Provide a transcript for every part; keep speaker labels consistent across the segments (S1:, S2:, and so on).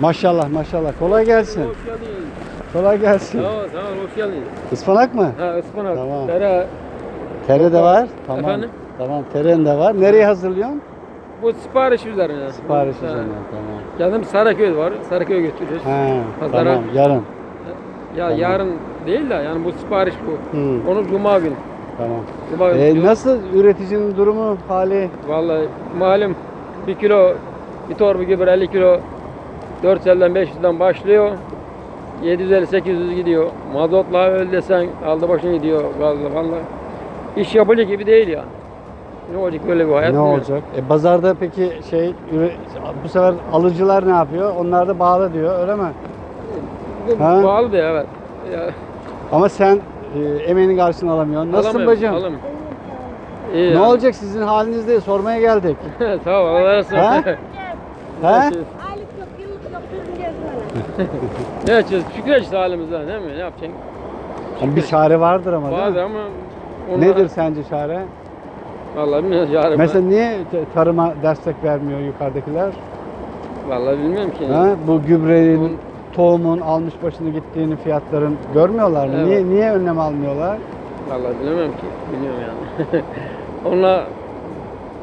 S1: Maşallah maşallah. Kolay gelsin.
S2: Hoş geldin.
S1: Kolay gelsin.
S2: Sağ ol, sağ ol, hoş geldin.
S1: Ispanak mı?
S2: Ha, ıspanak.
S1: Tamam.
S2: Tere,
S1: Tere de var. Tamam.
S2: Efendim?
S1: Tamam teren de var. Nereye hazırlıyorsun?
S2: bu sipariş üzerine.
S1: Sipariş
S2: Ha.
S1: üzerine. Tamam.
S2: Canım Saraköy var. Saraköy'e götürüyoruz.
S1: He,
S2: Pazara.
S1: tamam yarın.
S2: Ya
S1: Tamam.
S2: yarın değil de yani bu sipariş bu.
S1: Hı,
S2: Onu cuma günü.
S1: tamam.
S2: Cuma günü.
S1: Ee, nasıl üreticinin durumu hali?
S2: Vallahi malum bir kilo bir torba gübre 50 kilo 450'den 500'den başlıyor. 750-800 gidiyor. Mazotla öl desen aldı başını gidiyor. Vallahi, vallahi. İş yapılacak gibi değil ya. Ne olacak böyle bir hayat?
S1: ne olacak? E, pazarda peki şey bu sefer alıcılar ne yapıyor? Onlar da bağlı diyor öyle mi?
S2: Bu
S1: Ha?
S2: Pahalı da evet. Ya,
S1: Ama sen e, emeğini karşılığını alamıyorsun. Nasılsın
S2: alamıyorum,
S1: bacım?
S2: alamıyorum. İyi
S1: Ne
S2: yani.
S1: olacak sizin halinizde sormaya geldik.
S2: Sağ ol. Allah razı
S1: Ha?
S2: olsun.
S1: He?
S3: Aylık yok, yıllık yok, sürüneceğiz böyle.
S2: Ne yapacağız? Şükredeceğiz halimizden değil mi? Ne yapacaksın?
S1: Ama bir çare vardır ama değil mi?
S2: Ama onlara,
S1: Nedir sence çare?
S2: Vallahi bilmiyorum yarın.
S1: Mesela niye t- tarıma destek vermiyor yukarıdakiler?
S2: Vallahi bilmiyorum ki.
S1: Ha? Bu gübrenin,
S2: Bunun-
S1: tohumun almış başını gittiğini fiyatların görmüyorlar mı?
S2: Evet.
S1: Niye niye önlem almıyorlar?
S2: Vallahi bilemem ki. Bilmiyorum yani. Onlar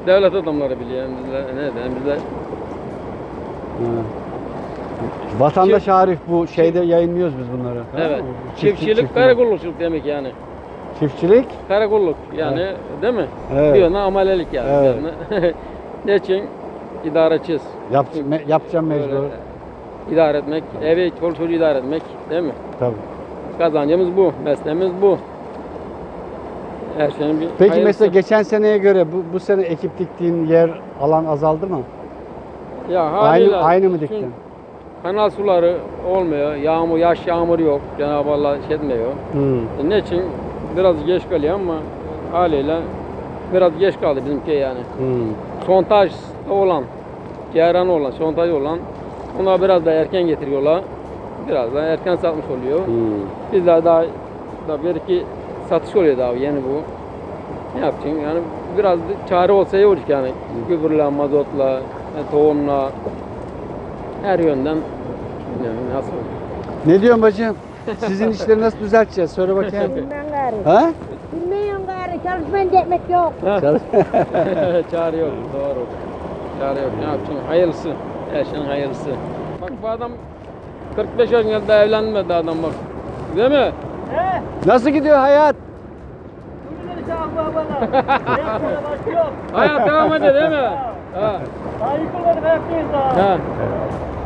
S2: devlet adamları biliyor. Bizler ne diyeyim bizler.
S1: Ha. Vatandaş Arif bu şeyde yayınlıyoruz biz bunları. tamam
S2: Evet.
S1: mı? Çiftçi-
S2: Çiftçilik, karakollukçuluk demek yani.
S1: Çiftçilik.
S2: Karakolluk yani değil mi?
S1: Evet.
S2: Bir yana amelelik yani.
S1: Evet.
S2: ne için? İdare edeceğiz.
S1: Yap, me- yapacağım mecbur.
S2: Böyle İdare etmek, evi, çoluk çocuğu idare etmek değil mi?
S1: Tabii.
S2: Kazancımız bu, mesleğimiz bu. Her şeyin bir
S1: Peki
S2: hayırlısı.
S1: mesela geçen seneye göre bu, bu sene ekip diktiğin yer alan azaldı mı?
S2: ya
S1: Aynı
S2: haliyle
S1: aynı mı diktin?
S2: Kanal suları olmuyor. Yağmur, yaş yağmur yok. Cenab-ı Allah şey etmiyor.
S1: Hmm.
S2: E, ne için? Biraz geç kalıyor ama haliyle biraz geç kaldı bizimki yani.
S1: Hmm.
S2: Sontaj olan, ceyran olan, sontaj olan ona biraz da erken getiriyorlar. Biraz da erken satmış oluyor.
S1: Hmm.
S2: Bizler daha, daha bir iki satış oluyor daha yeni bu. Ne yapacaksın? Yani biraz çare olsa iyi olacak yani. Gübürle, mazotla, e, tohumla her yönden bilmiyorum nasıl
S1: Ne diyorsun bacım? Sizin işleri nasıl düzelteceğiz? Söyle bakayım.
S3: Bilmem gari.
S1: ha?
S3: Bilmiyorum gari, çalışmayınca ekmek yok.
S1: Çalış-
S2: çare yok, doğru. Çare yok. Ne yapacaksın? Hayırlısı. Her şeyin hayırlısı. Bak bu adam 45 yaşında da evlenmedi adam bak. Değil mi?
S1: Nasıl gidiyor hayat?
S2: Hayat devam ediyor değil mi? あ
S4: あ。最高だ
S2: ね、早くさ。ああ。